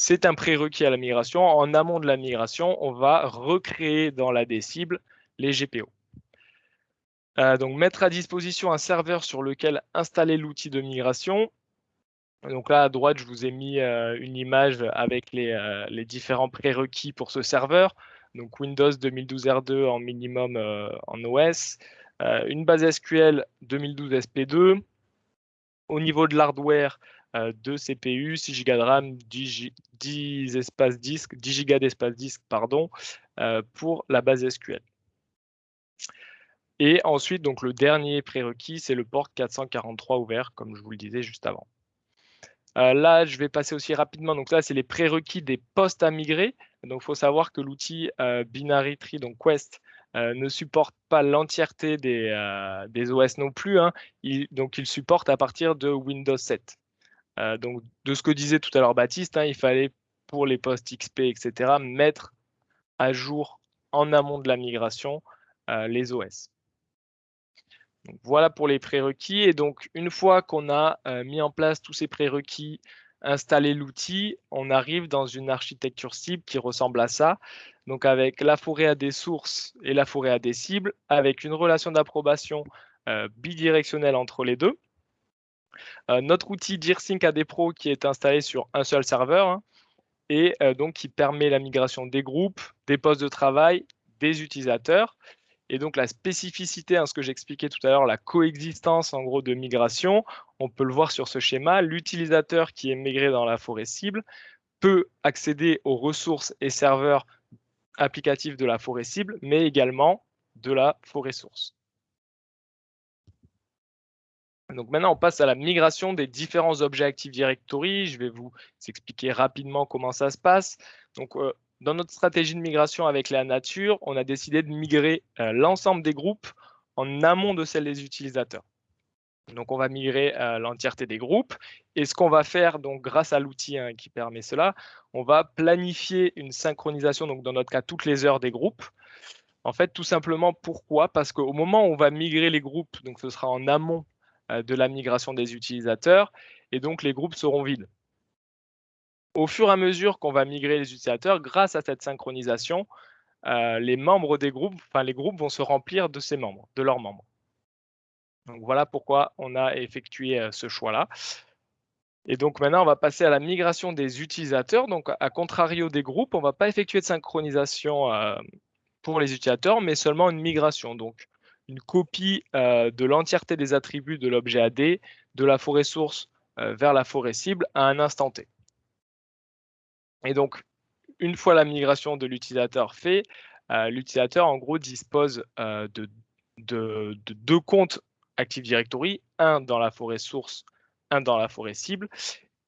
C'est un prérequis à la migration. En amont de la migration, on va recréer dans la des cibles les GPO. Euh, donc mettre à disposition un serveur sur lequel installer l'outil de migration. Donc là à droite, je vous ai mis euh, une image avec les, euh, les différents prérequis pour ce serveur. Donc Windows 2012 R2 en minimum en OS, une base SQL 2012 SP2. Au niveau de l'hardware, 2 CPU, 6 Go de RAM, 10, 10 espaces disques, 10 Go d'espace disque, pardon, pour la base SQL. Et ensuite, donc le dernier prérequis, c'est le port 443 ouvert, comme je vous le disais juste avant. Euh, là, je vais passer aussi rapidement. Donc là, c'est les prérequis des postes à migrer. Donc, il faut savoir que l'outil euh, Binary Tree, donc Quest, euh, ne supporte pas l'entièreté des, des, OS non plus. Hein. donc, il supporte à partir de Windows 7. Donc, de ce que disait tout à l'heure Baptiste, hein, il fallait pour les postes XP, etc., mettre à jour en amont de la migration les OS voilà pour les prérequis. Et donc, une fois qu'on a euh, mis en place tous ces prérequis, installé l'outil, on arrive dans une architecture cible qui ressemble à ça. Donc, avec la forêt à des sources et la forêt à des cibles, avec une relation d'approbation euh, bidirectionnelle entre les deux. Euh, notre outil DearSync AD Pro qui est installé sur un seul serveur hein, et donc qui permet la migration des groupes, des postes de travail, des utilisateurs. Et donc la spécificité, hein, ce que j'expliquais tout à l'heure, la coexistence en gros de migration, on peut le voir sur ce schéma. L'utilisateur qui est migré dans la forêt cible peut accéder aux ressources et serveurs applicatifs de la forêt cible, mais également de la forêt source. Donc maintenant, on passe à la migration des différents objets Active Directory. Je vais vous expliquer rapidement comment ça se passe. Donc, euh, dans notre stratégie de migration avec la nature, on a décidé de migrer euh, l'ensemble des groupes en amont de celle des utilisateurs. Donc, on va migrer euh, l'entièreté des groupes. Et ce qu'on va faire, donc, grâce à l'outil hein, qui permet cela, on va planifier une synchronisation, donc dans notre cas, toutes les heures des groupes. En fait, tout simplement, pourquoi? Parce qu'au moment où on va migrer les groupes, donc ce sera en amont de la migration des utilisateurs, et donc les groupes seront vides au fur et à mesure qu'on va migrer les utilisateurs, grâce à cette synchronisation, euh, les membres des groupes, enfin les groupes vont se remplir de ces membres, de leurs membres. Voilà pourquoi on a effectué euh, ce choix-là. Et donc maintenant, on va passer à la migration des utilisateurs. Donc à contrario des groupes, on ne va pas effectuer de synchronisation euh, pour les utilisateurs, mais seulement une migration. Donc une copie de l'entièreté des attributs de l'objet AD de la forêt source vers la forêt cible à un instant T. Et donc, une fois la migration de l'utilisateur fait, euh, l'utilisateur, en gros, dispose euh, de, deux comptes Active Directory, un dans la forêt source, un dans la forêt cible.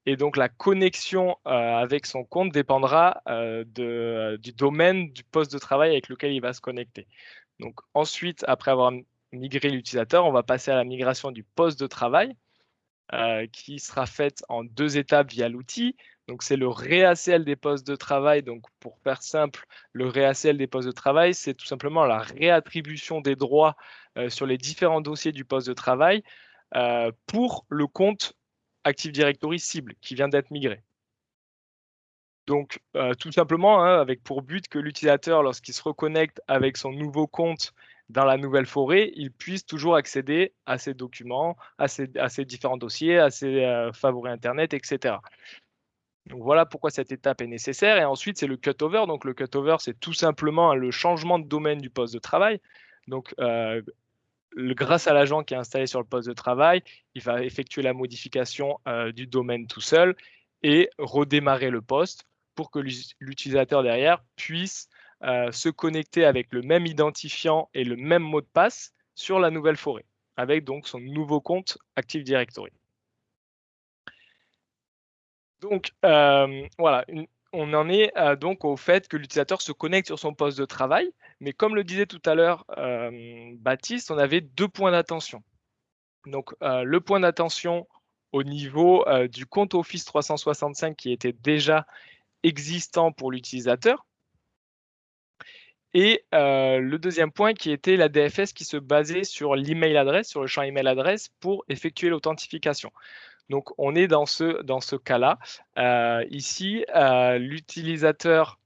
Et donc, la connexion euh, avec son compte dépendra du domaine du poste de travail avec lequel il va se connecter. Donc, ensuite, après avoir migré l'utilisateur, on va passer à la migration du poste de travail, qui sera faite en deux étapes via l'outil. Donc, c'est le réACL des postes de travail. Donc, pour faire simple, le réACL des postes de travail, c'est tout simplement la réattribution des droits euh, sur les différents dossiers du poste de travail euh, pour le compte Active Directory cible qui vient d'être migré. Donc, euh, tout simplement, hein, avec pour but que l'utilisateur, lorsqu'il se reconnecte avec son nouveau compte dans la nouvelle forêt, il puisse toujours accéder à ses documents, à ses, différents dossiers, à ses favoris Internet, etc. Donc voilà pourquoi cette étape est nécessaire. Et ensuite, c'est le cutover. Donc le cutover, c'est tout simplement le changement de domaine du poste de travail. Donc euh, grâce à l'agent qui est installé sur le poste de travail, il va effectuer la modification euh, du domaine tout seul et redémarrer le poste pour que l'utilisateur derrière puisse euh, se connecter avec le même identifiant et le même mot de passe sur la nouvelle forêt, avec donc son nouveau compte Active Directory. Donc, euh, voilà, on en est euh, donc au fait que l'utilisateur se connecte sur son poste de travail. Mais comme le disait tout à l'heure Baptiste, on avait deux points d'attention. Donc, le point d'attention au niveau du compte Office 365 qui était déjà existant pour l'utilisateur. Et le deuxième point qui était la DFS qui se basait sur l'email adresse, sur le champ email adresse pour effectuer l'authentification. Donc on est dans ce, cas-là. ici, l'utilisateur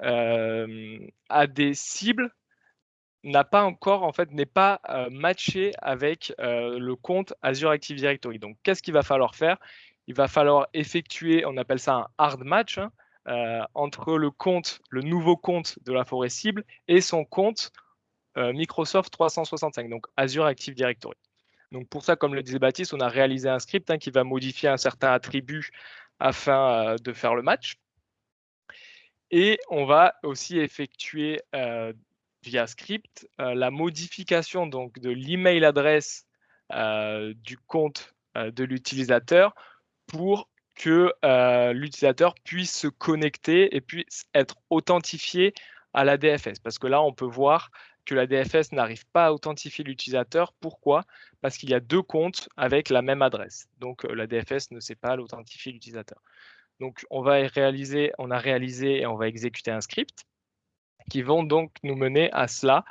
a des cibles n'a pas encore, en fait, n'est pas matché avec le compte Azure Active Directory. Donc, qu'est-ce qu'il va falloir faire? Il va falloir effectuer, on appelle ça un hard match, hein, entre le compte, le nouveau compte de la forêt cible et son compte Microsoft 365, donc Azure Active Directory. Donc pour ça, comme le disait Baptiste, on a réalisé un script hein, qui va modifier un certain attribut afin de faire le match. Et on va aussi effectuer via script la modification donc, de l'email adresse du compte de l'utilisateur pour que l'utilisateur puisse se connecter et puisse être authentifié à la DFS. Parce que là, on peut voir que la DFS n'arrive pas à authentifier l'utilisateur. Pourquoi? Parce qu'il y a deux comptes avec la même adresse. Donc, la DFS ne sait pas l'authentifier l'utilisateur. Donc, on va réaliser, on a réalisé et on va exécuter un script qui vont donc nous mener à cela.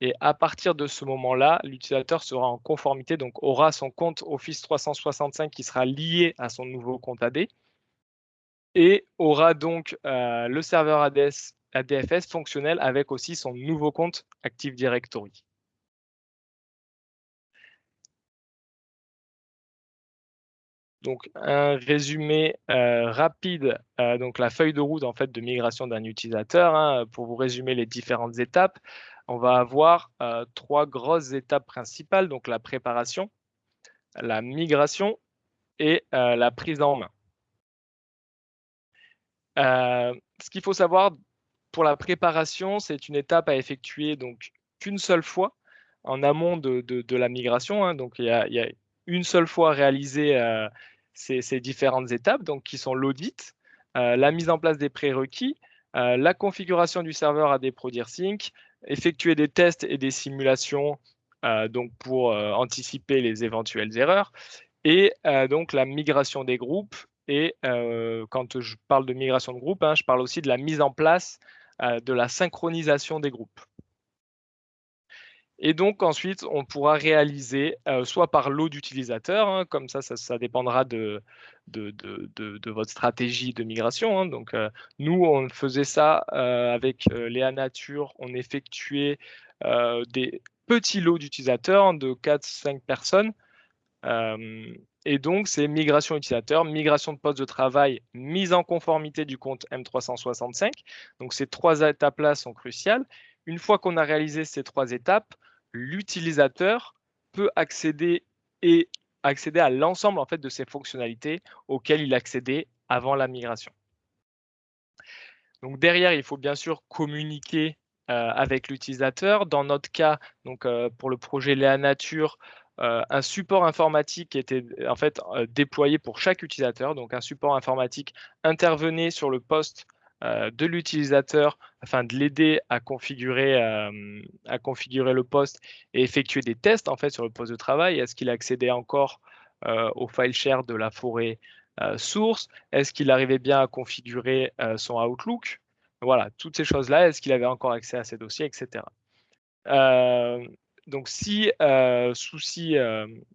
Et à partir de ce moment-là, l'utilisateur sera en conformité, donc aura son compte Office 365 qui sera lié à son nouveau compte AD et aura donc euh, le serveur ADS, ADFS fonctionnel avec aussi son nouveau compte Active Directory. Donc un résumé euh, rapide, euh, donc la feuille de route en fait de migration d'un utilisateur. Hein, pour vous résumer les différentes étapes, on va avoir euh, trois grosses étapes principales, donc la préparation, la migration et la prise en main. ce qu'il faut savoir pour la préparation, c'est une étape à effectuer donc qu'une seule fois en amont de, la migration. Hein. donc il y, a, une seule fois réalisé ces, différentes étapes, donc qui sont l'audit, euh, la mise en place des prérequis, euh, la configuration du serveur à des ProDirSync, effectuer des tests et des simulations euh, donc pour anticiper les éventuelles erreurs, et donc la migration des groupes. Et quand je parle de migration de groupe, hein, je parle aussi de la mise en place de la synchronisation des groupes. Et donc ensuite, on pourra réaliser euh, soit par lot d'utilisateurs, hein, comme ça, ça, dépendra de, de, votre stratégie de migration. Hein. Donc euh, nous, on faisait ça euh, avec Léa Nature, on effectuait des petits lots d'utilisateurs de 4-5 personnes. et donc, c'est migration utilisateur, migration de poste de travail, mise en conformité du compte M365. Donc, ces trois étapes-là sont cruciales. Une fois qu'on a réalisé ces trois étapes, l'utilisateur peut accéder et accéder à l'ensemble en fait de ces fonctionnalités auxquelles il accédait avant la migration. Donc derrière, il faut bien sûr communiquer euh, avec l'utilisateur. Dans notre cas, donc euh, pour le projet Léa Nature, euh, un support informatique était en fait déployé pour chaque utilisateur. Donc un support informatique intervenait sur le poste de l'utilisateur afin de l'aider à configurer, euh, à configurer le poste et effectuer des tests en fait sur le poste de travail. Est-ce qu'il accédait encore euh, au file share de la forêt source? Est-ce qu'il arrivait bien à configurer son Outlook? Voilà, toutes ces choses-là. Est-ce qu'il avait encore accès à ses dossiers, etc. donc, si souci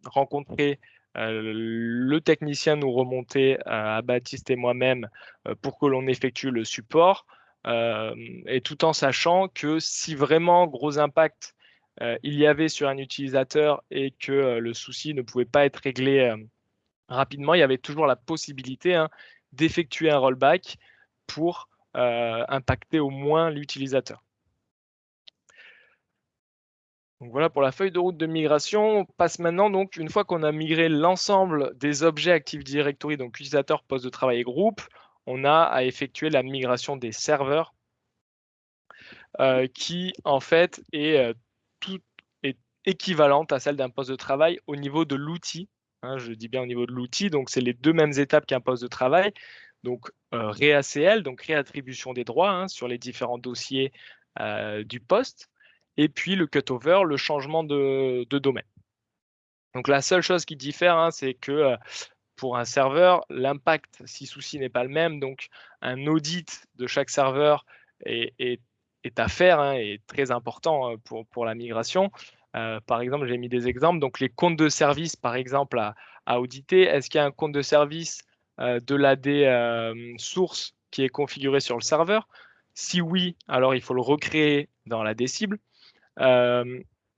rencontré euh, le technicien nous remontait à Baptiste et moi-même euh, pour que l'on effectue le support, euh, et tout en sachant que si vraiment gros impact il y avait sur un utilisateur et que le souci ne pouvait pas être réglé rapidement, il y avait toujours la possibilité hein, d'effectuer un rollback pour impacter au moins l'utilisateur. Donc voilà pour la feuille de route de migration. On passe maintenant, donc, une fois qu'on a migré l'ensemble des objets Active Directory, donc utilisateur, poste de travail et groupe, on a à effectuer la migration des serveurs euh, qui, en fait, est, euh, tout, équivalente à celle d'un poste de travail au niveau de l'outil. Hein, je dis bien au niveau de l'outil, donc c'est les deux mêmes étapes qu'un poste de travail. Donc, euh, réACL, donc réattribution des droits hein, sur les différents dossiers du poste et puis le cutover, le changement de, domaine. Donc la seule chose qui diffère, hein, c'est que euh, pour un serveur, l'impact, si souci n'est pas le même, donc un audit de chaque serveur est, est à faire hein, et très important pour, pour la migration. par exemple, j'ai mis des exemples. Donc, les comptes de service, par exemple, à, à auditer. Est-ce qu'il y a un compte de service de l'AD source qui est configuré sur le serveur? Si oui, alors il faut le recréer dans l'AD cible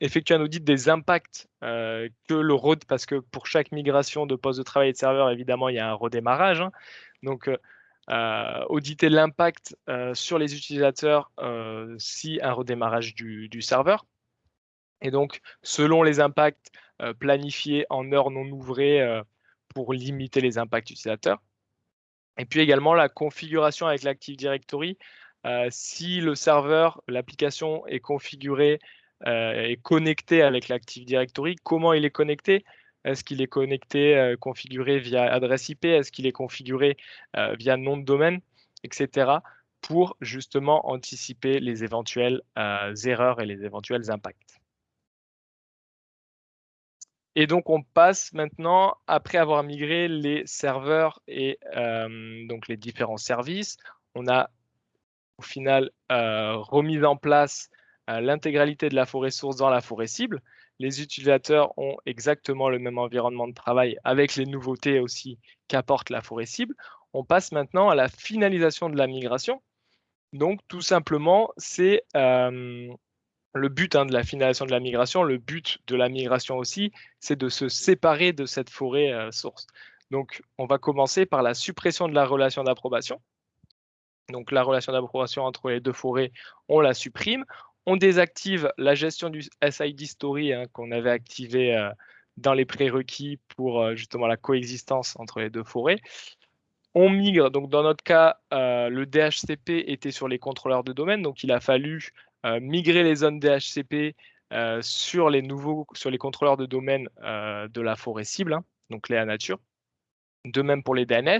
effectuer un audit des impacts euh, que le road, parce que pour chaque migration de poste de travail et de serveur, évidemment, il y a un redémarrage. Hein. Donc, euh, euh, auditer l'impact sur les utilisateurs si un redémarrage du, serveur. Et donc, selon les impacts, planifier en heures non ouvrées pour limiter les impacts utilisateurs. Et puis également la configuration avec l'Active Directory. Si le serveur, l'application est configurée euh, est avec l'Active Directory. Comment il est connecté? Est-ce qu'il est connecté, euh, configuré via adresse IP Est-ce qu'il est configuré euh, via nom de domaine, etc. pour justement anticiper les éventuelles erreurs et les éventuels impacts? Et donc, on passe maintenant, après avoir migré les serveurs et donc les différents services, on a au final remis en place l'intégralité de la forêt source dans la forêt cible. Les utilisateurs ont exactement le même environnement de travail avec les nouveautés aussi qu'apporte la forêt cible. On passe maintenant à la finalisation de la migration. Donc, tout simplement, c'est euh, le but hein, de la finalisation de la migration. Le but de la migration aussi, c'est de se séparer de cette forêt euh, source. Donc, on va commencer par la suppression de la relation d'approbation. Donc, la relation d'approbation entre les deux forêts, on la supprime on désactive la gestion du SID Story hein, qu'on avait activé euh, dans les prérequis pour euh, justement la coexistence entre les deux forêts. On migre, donc dans notre cas, euh, le DHCP était sur les contrôleurs de domaine, donc il a fallu migrer les zones DHCP sur les nouveaux, sur les contrôleurs de domaine de la forêt cible, hein, donc les nature. De même pour les DNS.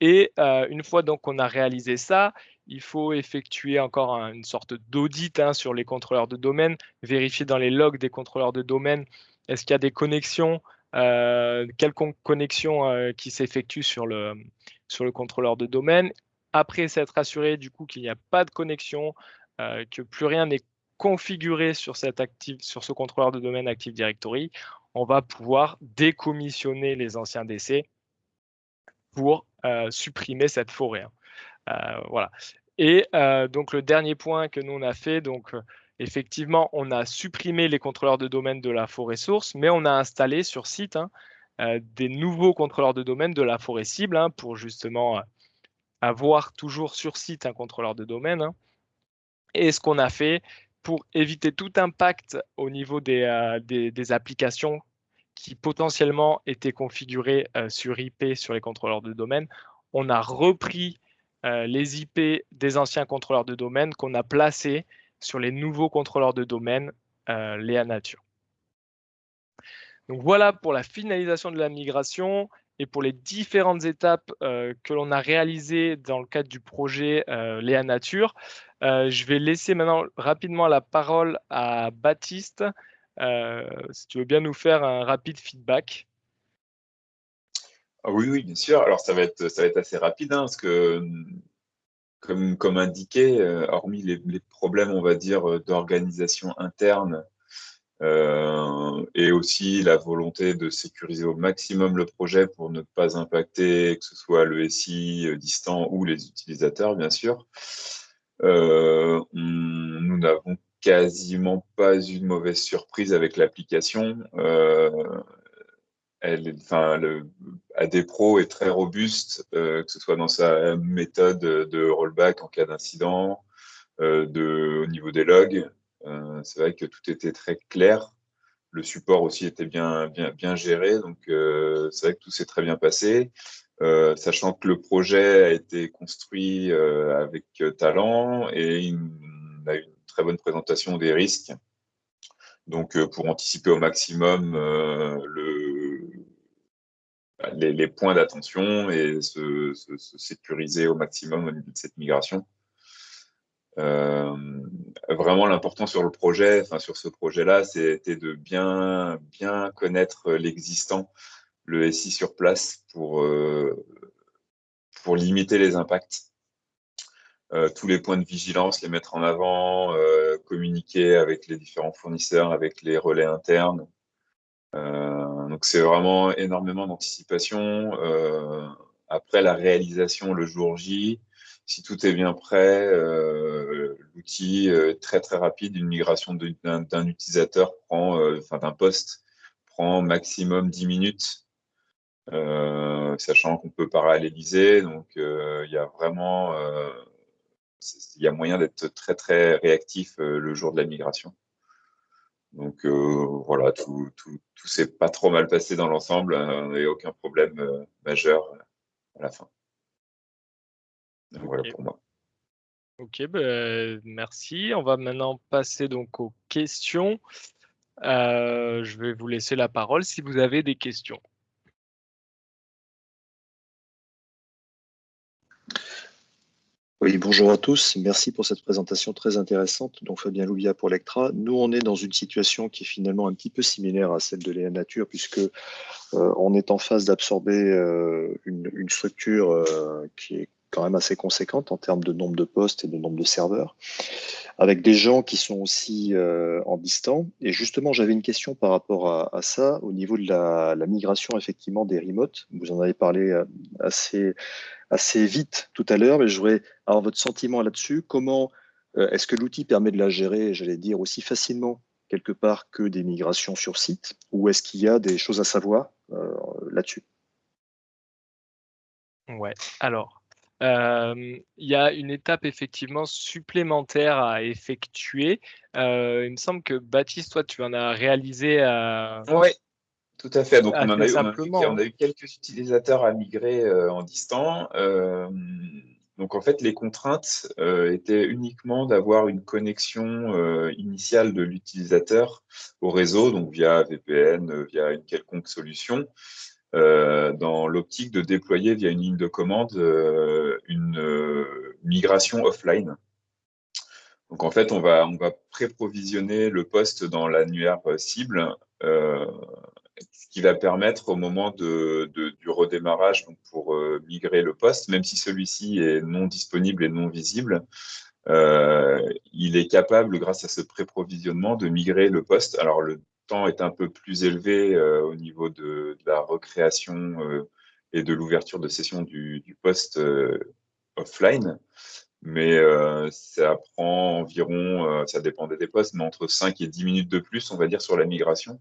Et une fois donc qu'on a réalisé ça, il faut effectuer encore une sorte d'audit hein, sur les contrôleurs de domaine, vérifier dans les logs des contrôleurs de domaine, est-ce qu'il y a des connexions, euh, quelconque connexion qui s'effectue sur le, contrôleur de domaine. Après s'être assuré du coup qu'il n'y a pas de connexion, que plus rien n'est configuré sur, sur ce contrôleur de domaine Active Directory, on va pouvoir décommissionner les anciens DC pour supprimer cette forêt. Hein. Euh, voilà. Et euh, donc le dernier point que nous on a fait, donc euh, effectivement, on a supprimé les contrôleurs de domaine de la forêt source, mais on a installé sur site hein, des nouveaux contrôleurs de domaine de la forêt cible hein, pour justement avoir toujours sur site un contrôleur de domaine. Et ce qu'on a fait pour éviter tout impact au niveau des, applications qui potentiellement étaient configurées sur IP sur les contrôleurs de domaine, on a repris euh, les IP des anciens contrôleurs de domaine qu'on a placés sur les nouveaux contrôleurs de domaine, euh, Léa Nature. Donc voilà pour la finalisation de la migration et pour les différentes étapes euh, que l'on a réalisées dans le cadre du projet Léa Nature. je vais laisser maintenant rapidement la parole à Baptiste, si tu veux bien nous faire un rapide feedback. Ah oui, oui, bien sûr. Alors, ça va être, ça va être assez rapide, hein, parce que, comme, comme indiqué, euh, hormis les, problèmes, on va dire, euh, d'organisation interne euh, et aussi la volonté de sécuriser au maximum le projet pour ne pas impacter que ce soit le SI distant ou les utilisateurs, bien sûr, nous n'avons quasiment pas eu de mauvaise surprise avec l'application elle, enfin, AD Pro est très robuste, euh, que ce soit dans sa méthode de rollback en cas d'incident, euh, au niveau des logs. Euh, c'est vrai que tout était très clair. Le support aussi était bien, bien, bien géré, donc c'est vrai que tout s'est très bien passé. sachant que le projet a été construit avec talent et on a une très bonne présentation des risques. Donc, pour anticiper au maximum le, les, points d'attention et se, sécuriser au maximum au niveau de cette migration. Euh, vraiment, l'important sur le projet, enfin sur ce projet-là, c'était de bien, bien connaître l'existant, le SI sur place pour, euh, pour limiter les impacts. Tous les points de vigilance, les mettre en avant, communiquer avec les différents fournisseurs, avec les relais internes. donc c'est vraiment énormément d'anticipation. après la réalisation le jour J, si tout est bien prêt, euh, l'outil très très rapide. Une migration d'un utilisateur prend, euh, enfin d'un poste, prend maximum 10 minutes, euh, sachant qu'on peut paralléliser. Donc il y a vraiment, il y a moyen d'être très très réactif le jour de la migration. Donc voilà, tout, tout, tout s'est pas trop mal passé dans l'ensemble, hein, n'y a aucun problème majeur à la fin. Voilà pour moi. Ok, bah, merci. On va maintenant passer donc aux questions. Euh, je vais vous laisser la parole si vous avez des questions. Oui, bonjour à tous. Merci pour cette présentation très intéressante. Donc Fabien Louvia pour Lectra. Nous, on est dans une situation qui est finalement un petit peu similaire à celle de Léa Nature, puisque euh, on est en phase d'absorber euh, une, une, structure qui est quand même assez conséquente en termes de nombre de postes et de nombre de serveurs, avec des gens qui sont aussi euh, en distant. Et justement, j'avais une question par rapport à, ça, au niveau de la, migration effectivement des remotes. Vous en avez parlé euh, assez, assez vite tout à l'heure, mais je voudrais avoir votre sentiment là-dessus. Comment euh, est-ce que l'outil permet de la gérer, j'allais dire, aussi facilement quelque part que des migrations sur site, ou est-ce qu'il y a des choses à savoir là-dessus? Ouais, alors il y a une étape effectivement supplémentaire à effectuer. il me semble que Baptiste, toi, tu en as réalisé. Oui, tout à fait. Donc, on, a eu, quelques utilisateurs à migrer en distant. donc, en fait, les contraintes étaient uniquement d'avoir une connexion initiale de l'utilisateur au réseau, donc via VPN, via une quelconque solution. Euh, dans l'optique de déployer via une ligne de commande euh, une euh, migration offline. Donc en fait, on va, on pré-provisionner le poste dans l'annuaire cible, ce qui va permettre au moment du redémarrage donc pour migrer le poste, même si celui-ci est non disponible et non visible, il est capable, grâce à ce pré-provisionnement, de migrer le poste. Alors le temps est un peu plus élevé euh, au niveau de, la recréation euh, et de l'ouverture de session du, poste euh, offline. Mais ça prend environ, ça dépendait des postes, mais entre 5 et 10 minutes de plus, on va dire, sur la migration.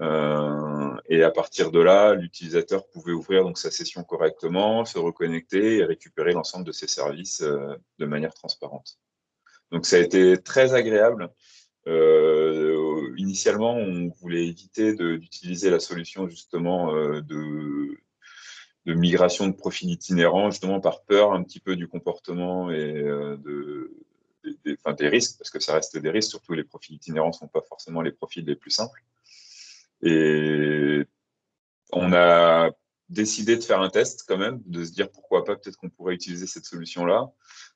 et à partir de là, l'utilisateur pouvait ouvrir donc sa session correctement, se reconnecter et récupérer l'ensemble de ses services de manière transparente. Donc ça a été très agréable. Initialement, on voulait éviter d'utiliser la solution justement euh, de, migration de profils itinérants, justement par peur un petit peu du comportement et euh, de, des, des risques, parce que ça reste des risques, surtout les profils itinérants ne sont pas forcément les profils les plus simples. Et on a décidé de faire un test quand même, de se dire pourquoi pas, peut-être qu'on pourrait utiliser cette solution-là.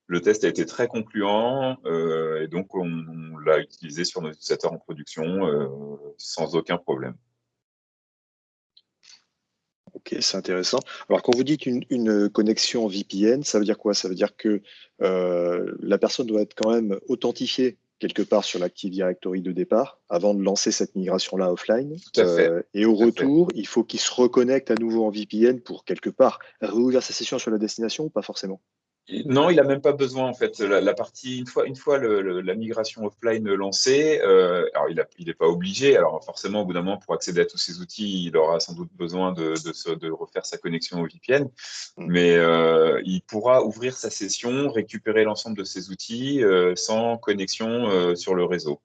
Le test a été très concluant euh, et donc on, l'a utilisé sur nos utilisateurs en production euh, sans aucun problème. Ok, c'est intéressant. Alors, quand vous dites une, connexion VPN, ça veut dire quoi? Ça veut dire que euh, la personne doit être quand même authentifiée quelque part sur l'Active Directory de départ avant de lancer cette migration-là offline. Tout à fait. et au retour, il faut qu'il se reconnecte à nouveau en VPN pour quelque part réouvrir sa session sur la destination ou pas forcément? Non, il n'a même pas besoin en fait. La, partie une fois, une fois la migration offline lancée, euh, alors il n'est pas obligé. Alors forcément, au bout d'un moment, pour accéder à tous ces outils, il aura sans doute besoin de, de, refaire sa connexion au VPN, mm. mais euh, il pourra ouvrir sa session, récupérer l'ensemble de ses outils euh, sans connexion sur le réseau.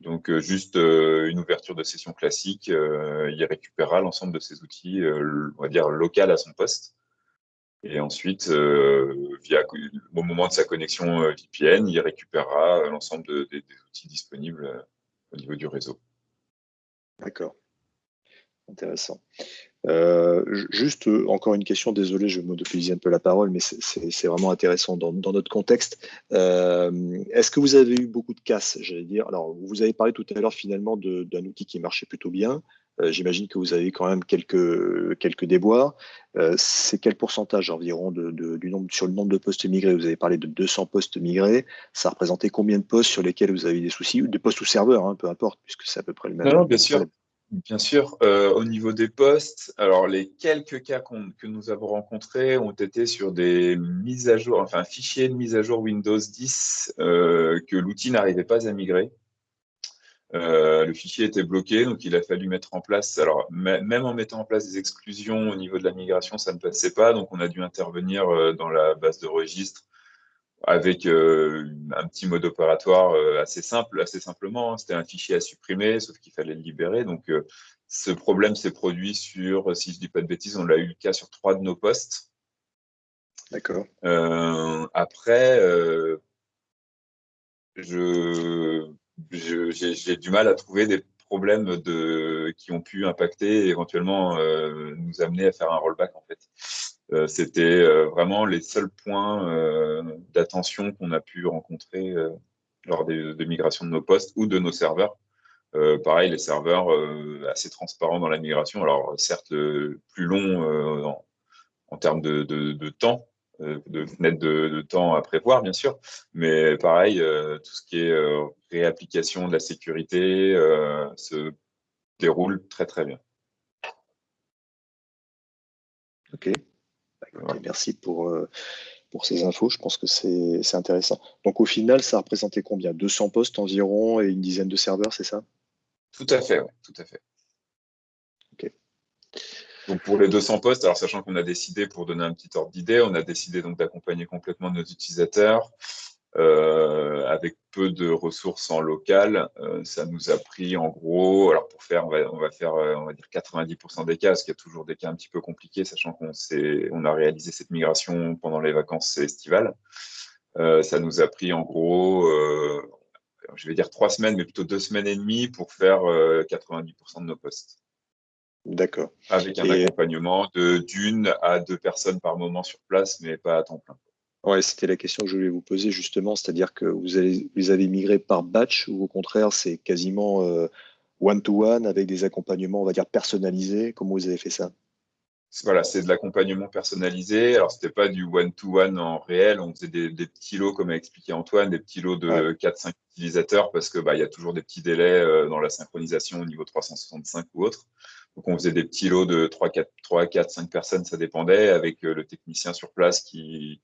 Donc juste une ouverture de session classique, il récupérera l'ensemble de ses outils, on va dire local à son poste. Et ensuite, euh, au moment de sa connexion euh, VPN, il récupérera euh, l'ensemble des outils disponibles au niveau du réseau. D'accord. Intéressant. juste encore une question, désolé, je monopolise un peu la parole, mais c'est vraiment intéressant dans, notre contexte. Est-ce que vous avez eu beaucoup de casses, j'allais dire? Alors, vous avez parlé tout à l'heure finalement d'un outil qui marchait plutôt bien. J'imagine que vous avez quand même quelques, quelques déboires. c'est quel pourcentage environ de, du nombre, sur le nombre de postes migrés? Vous avez parlé de 200 postes migrés. Ça représentait combien de postes sur lesquels vous avez des soucis? Ou des postes ou serveurs, hein, peu importe, puisque c'est à peu près le même. Non, bien sûr. Bien sûr, euh, au niveau des postes, alors les quelques cas que nous avons rencontrés ont été sur des mises à jour, enfin fichiers de mise à jour Windows 10 euh, que l'outil n'arrivait pas à migrer. Euh, le fichier était bloqué, donc il a fallu mettre en place. Alors même en mettant en place des exclusions au niveau de la migration, ça ne passait pas, donc on a dû intervenir dans la base de registre avec euh, un petit mode opératoire euh, assez simple, assez simplement. Hein. C'était un fichier à supprimer, sauf qu'il fallait le libérer. Donc, euh, ce problème s'est produit sur, si je dis pas de bêtises, on l'a eu le cas sur trois de nos postes. D'accord. après, je, j'ai du mal à trouver des problèmes qui ont pu impacter et éventuellement nous amener à faire un rollback en fait. Euh, c'était euh, vraiment les seuls points euh, d'attention qu'on a pu rencontrer lors des, de migration de nos postes ou de nos serveurs. pareil, les serveurs assez transparents dans la migration. Alors, certes, plus long en, termes de, temps, de fenêtre de, temps à prévoir, bien sûr. Mais pareil, tout ce qui est réapplication de la sécurité se déroule très, très bien. OK merci pour, euh, pour ces infos. Je pense que c'est intéressant. Donc, au final, ça représentait combien? 200 postes environ et une dizaine de serveurs, c'est ça? Tout à fait, tout à fait. Donc pour les 200 postes, sachant qu'on a décidé, pour donner un petit ordre d'idée, on a décidé donc d'accompagner complètement nos utilisateurs euh, avec peu de ressources en local. Euh, ça nous a pris en gros, alors pour faire, on va, faire, euh, on va dire 90% des cas, parce qu'il y a toujours des cas un petit peu compliqués, sachant qu'on on a réalisé cette migration pendant les vacances estivales. ça nous a pris en gros, je vais dire trois semaines, mais plutôt deux semaines et demie pour faire 90% de nos postes. D'accord. Avec un accompagnement de d'une à deux personnes par moment sur place, mais pas à temps plein. Ouais, c'était la question que je voulais vous poser justement, c'est-à-dire que vous avez, vous avez migré par batch ou au contraire c'est quasiment euh, one-to-one avec des accompagnements, on va dire personnalisés? Comment vous avez fait ça? Voilà, c'est de l'accompagnement personnalisé. Alors, c'était pas du one-to-one en réel. On faisait des, petits lots, comme a expliqué Antoine, des petits lots de 4-5 utilisateurs parce que bah, il y a toujours des petits délais euh, dans la synchronisation au niveau 365 ou autre. Donc, on faisait des petits lots de 3, 4, 3, 4 5 personnes, ça dépendait, avec euh, le technicien sur place qui,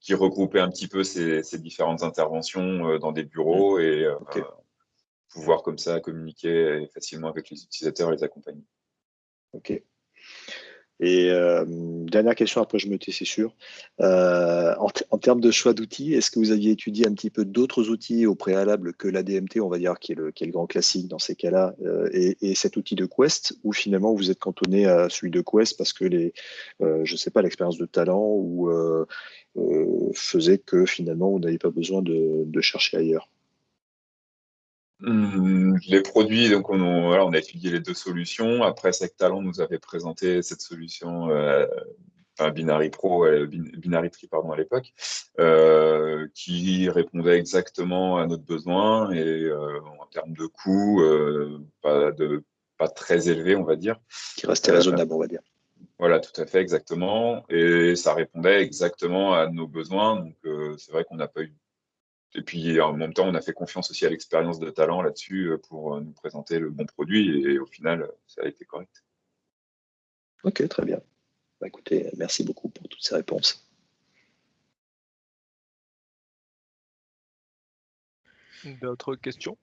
qui regroupait un petit peu ces, différentes interventions euh, dans des bureaux et euh, pouvoir comme ça communiquer facilement avec les utilisateurs et les accompagner. Ok. Et euh, dernière question, après je me tais, c'est sûr. en, termes de choix d'outils, est-ce que vous aviez étudié un petit peu d'autres outils au préalable que l'ADMT, on va dire, qui est le, grand classique dans ces cas-là, et, cet outil de Quest, ou finalement vous êtes cantonné à celui de Quest parce que les, je sais pas, l'expérience de talent ou euh, faisait que finalement, on n'avait pas besoin de, chercher ailleurs? Les produits, donc on, on, a étudié les deux solutions. Après, Sectalon nous avait présenté cette solution, euh, enfin Binary Pro, euh, Binary Tree pardon à l'époque, qui répondait exactement à notre besoin et en termes de coût, pas, de, pas très élevé, on va dire. Qui restait raisonnable, on va dire. Voilà, tout à fait, exactement. Et ça répondait exactement à nos besoins. Donc, euh, c'est vrai qu'on n'a pas eu. Et puis, en même temps, on a fait confiance aussi à l'expérience de talent là-dessus euh, pour euh, nous présenter le bon produit. Et, au final, ça a été correct. Ok, très bien. Bah, écoutez, merci beaucoup pour toutes ces réponses. D'autres questions?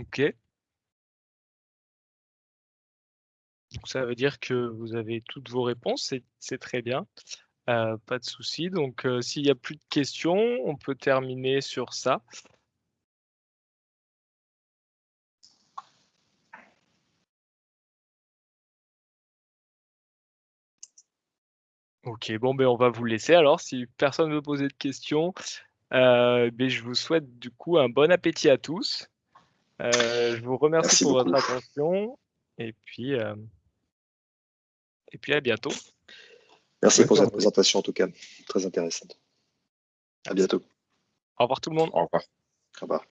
OK. Donc ça veut dire que vous avez toutes vos réponses, c'est très bien. Euh, pas de souci. Donc euh, s'il n'y a plus de questions, on peut terminer sur ça. Ok, bon, ben, on va vous laisser alors. Si personne ne veut poser de questions, euh, ben, je vous souhaite du coup un bon appétit à tous. Euh, je vous remercie pour votre attention et puis, euh, et puis à bientôt. Merci pour cette présentation en tout cas, très intéressante. À bientôt. Au revoir tout le monde. Au revoir. Au revoir.